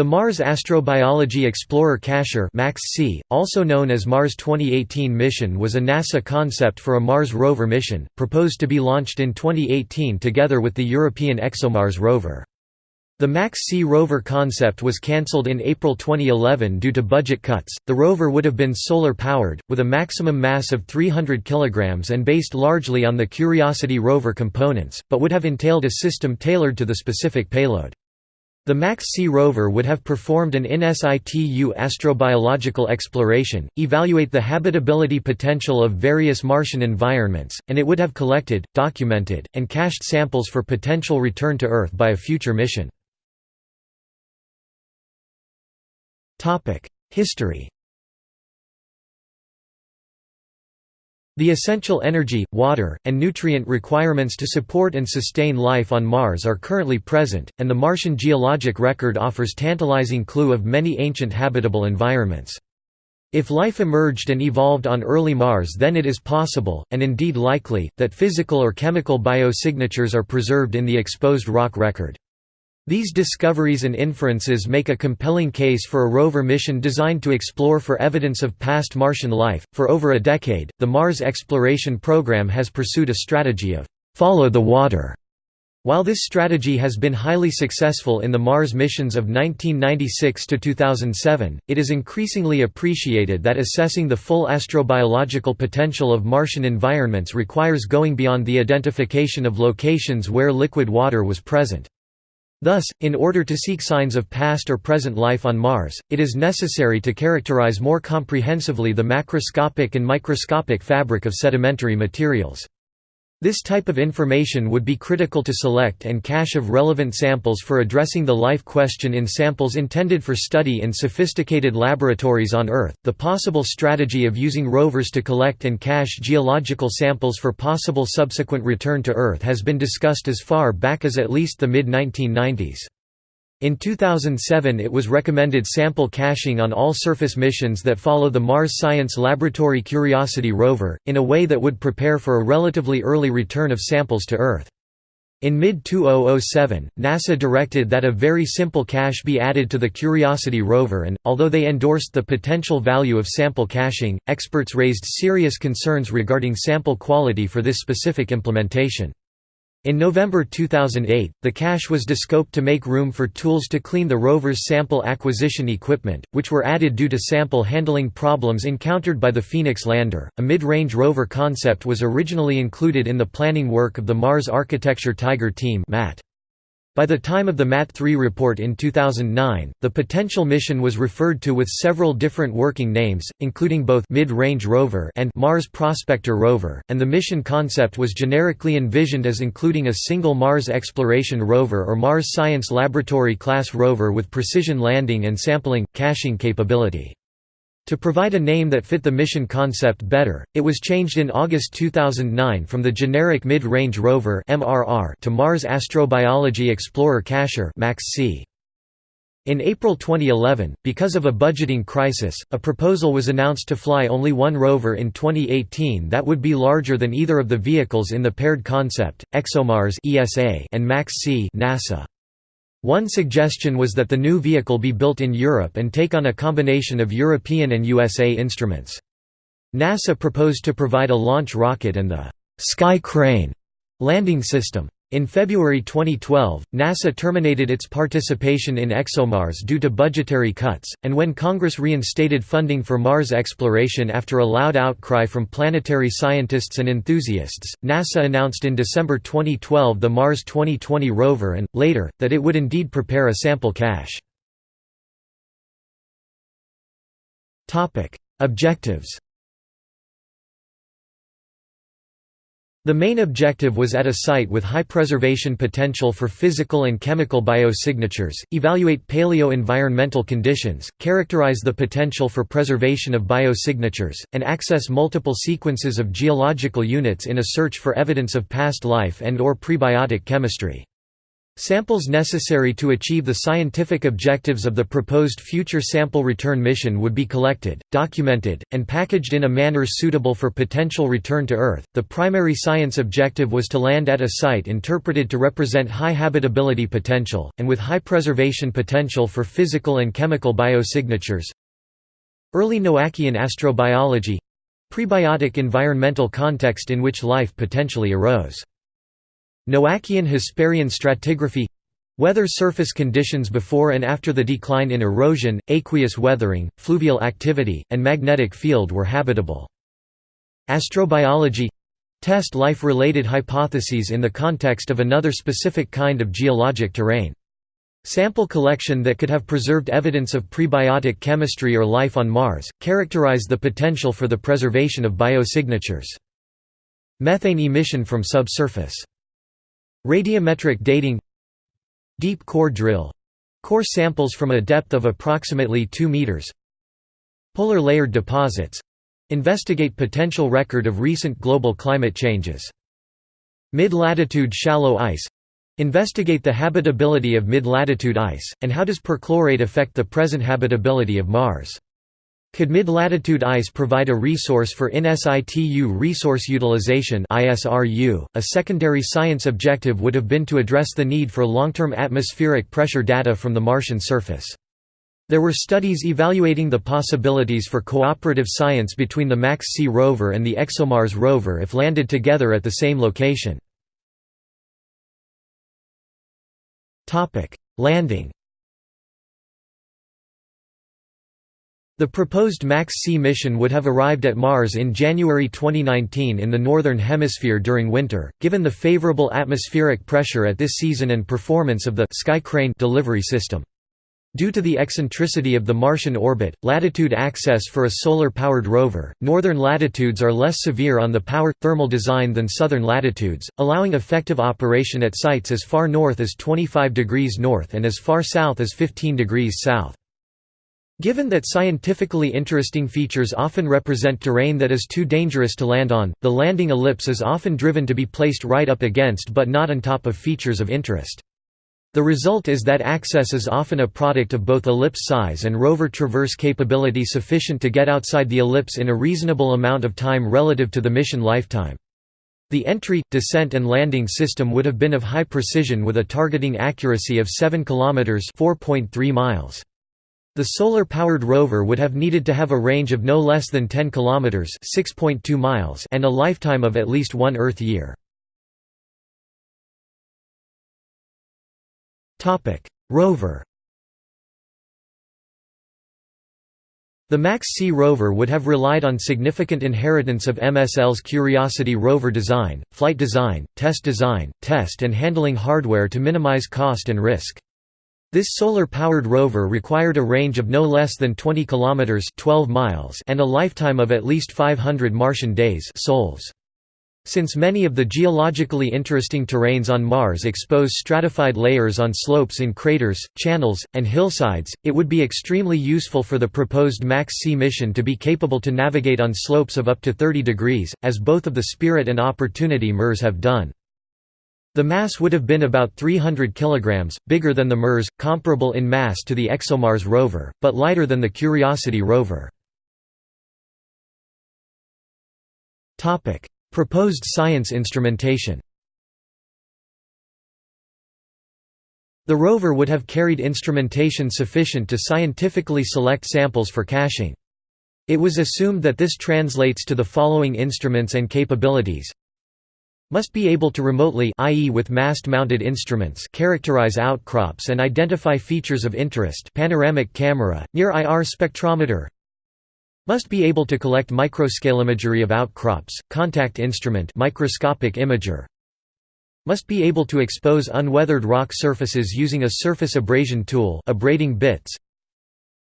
The Mars Astrobiology Explorer Cacher MAX-C, also known as Mars 2018 mission was a NASA concept for a Mars rover mission, proposed to be launched in 2018 together with the European ExoMars rover. The MAX-C rover concept was cancelled in April 2011 due to budget cuts. The rover would have been solar powered, with a maximum mass of 300 kg and based largely on the Curiosity rover components, but would have entailed a system tailored to the specific payload. The MAX-C rover would have performed an in situ astrobiological exploration, evaluate the habitability potential of various Martian environments, and it would have collected, documented, and cached samples for potential return to Earth by a future mission. History The essential energy, water, and nutrient requirements to support and sustain life on Mars are currently present, and the Martian geologic record offers tantalizing clue of many ancient habitable environments. If life emerged and evolved on early Mars then it is possible, and indeed likely, that physical or chemical biosignatures are preserved in the exposed rock record. These discoveries and inferences make a compelling case for a rover mission designed to explore for evidence of past Martian life. For over a decade, the Mars exploration program has pursued a strategy of follow the water. While this strategy has been highly successful in the Mars missions of 1996 to 2007, it is increasingly appreciated that assessing the full astrobiological potential of Martian environments requires going beyond the identification of locations where liquid water was present. Thus, in order to seek signs of past or present life on Mars, it is necessary to characterize more comprehensively the macroscopic and microscopic fabric of sedimentary materials. This type of information would be critical to select and cache of relevant samples for addressing the life question in samples intended for study in sophisticated laboratories on Earth. The possible strategy of using rovers to collect and cache geological samples for possible subsequent return to Earth has been discussed as far back as at least the mid 1990s. In 2007 it was recommended sample caching on all surface missions that follow the Mars Science Laboratory Curiosity rover, in a way that would prepare for a relatively early return of samples to Earth. In mid-2007, NASA directed that a very simple cache be added to the Curiosity rover and, although they endorsed the potential value of sample caching, experts raised serious concerns regarding sample quality for this specific implementation. In November 2008, the cache was descoped to make room for tools to clean the rover's sample acquisition equipment, which were added due to sample handling problems encountered by the Phoenix lander. A mid range rover concept was originally included in the planning work of the Mars Architecture Tiger team. MAT. By the time of the MAT-3 report in 2009, the potential mission was referred to with several different working names, including both Mid-Range Rover and Mars Prospector Rover, and the mission concept was generically envisioned as including a single Mars Exploration Rover or Mars Science Laboratory class rover with precision landing and sampling, caching capability. To provide a name that fit the mission concept better, it was changed in August 2009 from the generic Mid-Range Rover to Mars Astrobiology Explorer Cacher in April 2011, because of a budgeting crisis, a proposal was announced to fly only one rover in 2018 that would be larger than either of the vehicles in the paired concept, ExoMars and MAX-C NASA. One suggestion was that the new vehicle be built in Europe and take on a combination of European and USA instruments. NASA proposed to provide a launch rocket and the «Sky Crane» landing system. In February 2012, NASA terminated its participation in ExoMars due to budgetary cuts, and when Congress reinstated funding for Mars exploration after a loud outcry from planetary scientists and enthusiasts, NASA announced in December 2012 the Mars 2020 rover and, later, that it would indeed prepare a sample cache. Objectives The main objective was at a site with high preservation potential for physical and chemical biosignatures, evaluate paleo-environmental conditions, characterize the potential for preservation of biosignatures, and access multiple sequences of geological units in a search for evidence of past life and or prebiotic chemistry. Samples necessary to achieve the scientific objectives of the proposed future sample return mission would be collected, documented, and packaged in a manner suitable for potential return to Earth. The primary science objective was to land at a site interpreted to represent high habitability potential, and with high preservation potential for physical and chemical biosignatures. Early Noachian astrobiology prebiotic environmental context in which life potentially arose. Noachian Hesperian stratigraphy Whether surface conditions before and after the decline in erosion, aqueous weathering, fluvial activity, and magnetic field were habitable. Astrobiology test life-related hypotheses in the context of another specific kind of geologic terrain. Sample collection that could have preserved evidence of prebiotic chemistry or life on Mars, characterize the potential for the preservation of biosignatures. Methane emission from subsurface Radiometric dating Deep core drill core samples from a depth of approximately 2 meters Polar layered deposits investigate potential record of recent global climate changes. Mid-latitude shallow ice investigate the habitability of mid-latitude ice, and how does perchlorate affect the present habitability of Mars. Could mid-latitude ice provide a resource for in situ resource utilization? .A secondary science objective would have been to address the need for long-term atmospheric pressure data from the Martian surface. There were studies evaluating the possibilities for cooperative science between the MAX-C rover and the ExoMars rover if landed together at the same location. Landing The proposed MAX-C mission would have arrived at Mars in January 2019 in the Northern Hemisphere during winter, given the favorable atmospheric pressure at this season and performance of the Sky Crane delivery system. Due to the eccentricity of the Martian orbit, latitude access for a solar-powered rover, northern latitudes are less severe on the power-thermal design than southern latitudes, allowing effective operation at sites as far north as 25 degrees north and as far south as 15 degrees south. Given that scientifically interesting features often represent terrain that is too dangerous to land on, the landing ellipse is often driven to be placed right up against but not on top of features of interest. The result is that access is often a product of both ellipse size and rover traverse capability sufficient to get outside the ellipse in a reasonable amount of time relative to the mission lifetime. The entry, descent and landing system would have been of high precision with a targeting accuracy of 7 km 4.3 miles. The solar-powered rover would have needed to have a range of no less than 10 km (6.2 miles) and a lifetime of at least one Earth year. Topic: Rover. The MAX-C rover would have relied on significant inheritance of MSL's Curiosity rover design, flight design, test design, test and handling hardware to minimize cost and risk. This solar-powered rover required a range of no less than 20 kilometers (12 miles) and a lifetime of at least 500 Martian days (sols). Since many of the geologically interesting terrains on Mars expose stratified layers on slopes in craters, channels, and hillsides, it would be extremely useful for the proposed MAX-C mission to be capable to navigate on slopes of up to 30 degrees, as both of the Spirit and Opportunity MERS have done. The mass would have been about 300 kg, bigger than the MERS, comparable in mass to the ExoMars rover, but lighter than the Curiosity rover. Proposed science instrumentation The rover would have carried instrumentation sufficient to scientifically select samples for caching. It was assumed that this translates to the following instruments and capabilities must be able to remotely i.e. with mast-mounted instruments characterize outcrops and identify features of interest panoramic camera, near-IR spectrometer must be able to collect microscale imagery of outcrops, contact instrument microscopic imager must be able to expose unweathered rock surfaces using a surface abrasion tool abrading bits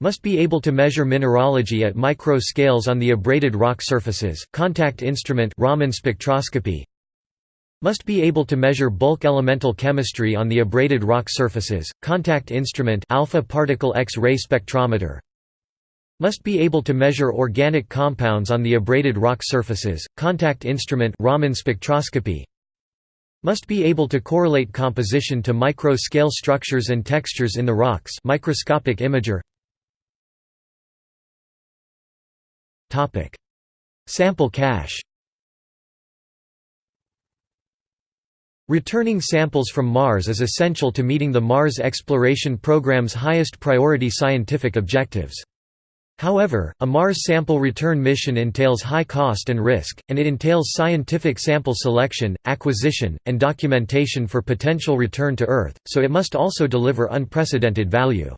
must be able to measure mineralogy at micro scales on the abraded rock surfaces, contact instrument Raman spectroscopy must be able to measure bulk elemental chemistry on the abraded rock surfaces, contact instrument alpha particle X-ray spectrometer must be able to measure organic compounds on the abraded rock surfaces, contact instrument Raman spectroscopy Must be able to correlate composition to micro-scale structures and textures in the rocks. Microscopic imager. Sample cache Returning samples from Mars is essential to meeting the Mars exploration program's highest priority scientific objectives. However, a Mars sample return mission entails high cost and risk, and it entails scientific sample selection, acquisition, and documentation for potential return to Earth, so it must also deliver unprecedented value.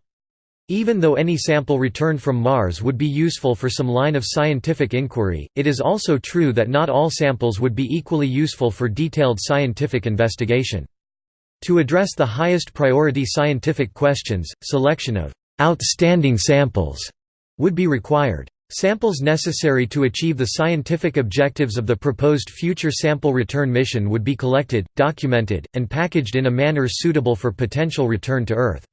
Even though any sample returned from Mars would be useful for some line of scientific inquiry, it is also true that not all samples would be equally useful for detailed scientific investigation. To address the highest priority scientific questions, selection of «outstanding samples» would be required. Samples necessary to achieve the scientific objectives of the proposed future sample return mission would be collected, documented, and packaged in a manner suitable for potential return to Earth.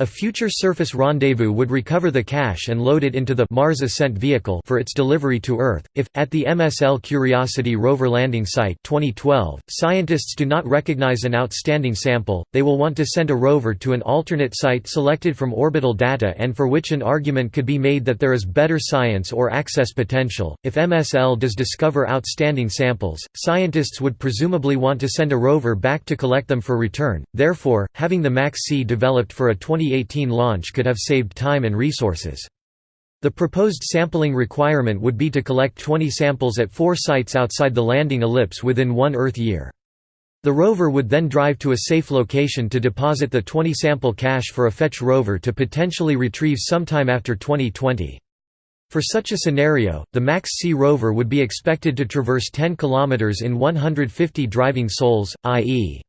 A future surface rendezvous would recover the cache and load it into the Mars Ascent Vehicle for its delivery to Earth. If, at the MSL Curiosity rover landing site 2012, scientists do not recognize an outstanding sample, they will want to send a rover to an alternate site selected from orbital data and for which an argument could be made that there is better science or access potential. If MSL does discover outstanding samples, scientists would presumably want to send a rover back to collect them for return. Therefore, having the MAX-C developed for a 20 2018 launch could have saved time and resources. The proposed sampling requirement would be to collect 20 samples at four sites outside the landing ellipse within one Earth year. The rover would then drive to a safe location to deposit the 20-sample cache for a fetch rover to potentially retrieve sometime after 2020. For such a scenario, the MAX-C rover would be expected to traverse 10 km in 150 driving sols, i.e.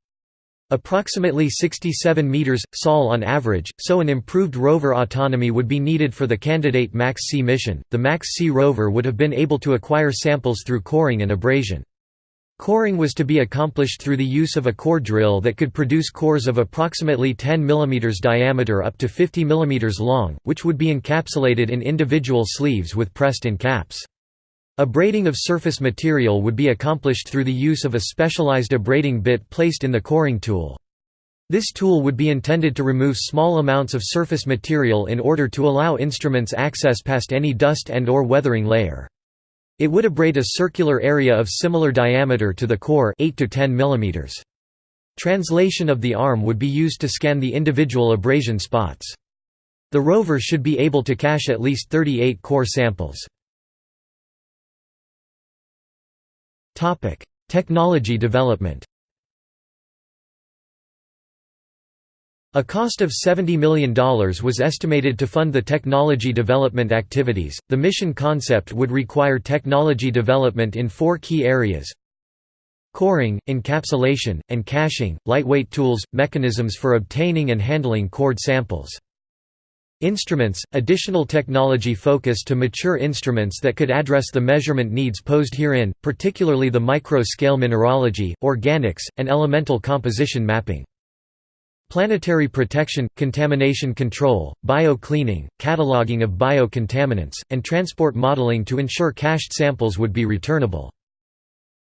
Approximately 67 meters, sol on average, so an improved rover autonomy would be needed for the candidate MAX-C mission. The MAX-C rover would have been able to acquire samples through coring and abrasion. Coring was to be accomplished through the use of a core drill that could produce cores of approximately 10 mm diameter up to 50 mm long, which would be encapsulated in individual sleeves with pressed-in caps. Abrading of surface material would be accomplished through the use of a specialized abrading bit placed in the coring tool. This tool would be intended to remove small amounts of surface material in order to allow instruments access past any dust and or weathering layer. It would abrade a circular area of similar diameter to the core 8 to 10 mm. Translation of the arm would be used to scan the individual abrasion spots. The rover should be able to cache at least 38 core samples. Technology development A cost of $70 million was estimated to fund the technology development activities. The mission concept would require technology development in four key areas coring, encapsulation, and caching, lightweight tools, mechanisms for obtaining and handling cored samples. Instruments – additional technology focus to mature instruments that could address the measurement needs posed herein, particularly the micro-scale mineralogy, organics, and elemental composition mapping. Planetary protection, contamination control, bio-cleaning, cataloging of bio-contaminants, and transport modeling to ensure cached samples would be returnable.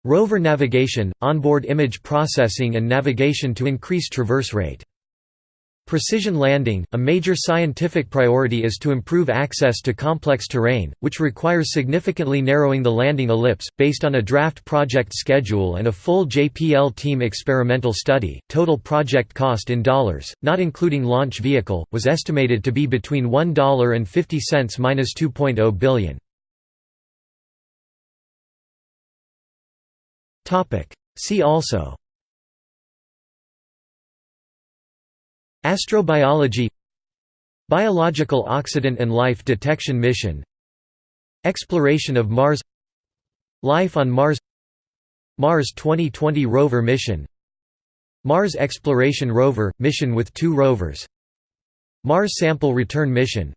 Rover navigation, onboard image processing and navigation to increase traverse rate. Precision landing – A major scientific priority is to improve access to complex terrain, which requires significantly narrowing the landing ellipse. Based on a draft project schedule and a full JPL team experimental study, total project cost in dollars, not including launch vehicle, was estimated to be between $1.50 and $2.0 billion. See also Astrobiology Biological Oxidant and Life Detection Mission Exploration of Mars Life on Mars Mars 2020 rover mission Mars Exploration Rover – mission with two rovers Mars Sample Return Mission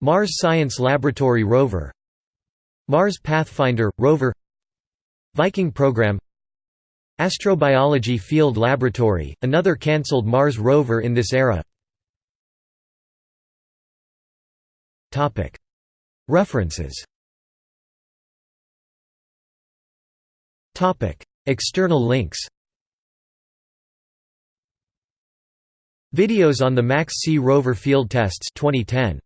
Mars Science Laboratory Rover Mars Pathfinder – Rover Viking Program Astrobiology Field Laboratory, another cancelled Mars rover in this era. References. External links. Videos on the Max C rover field tests 2010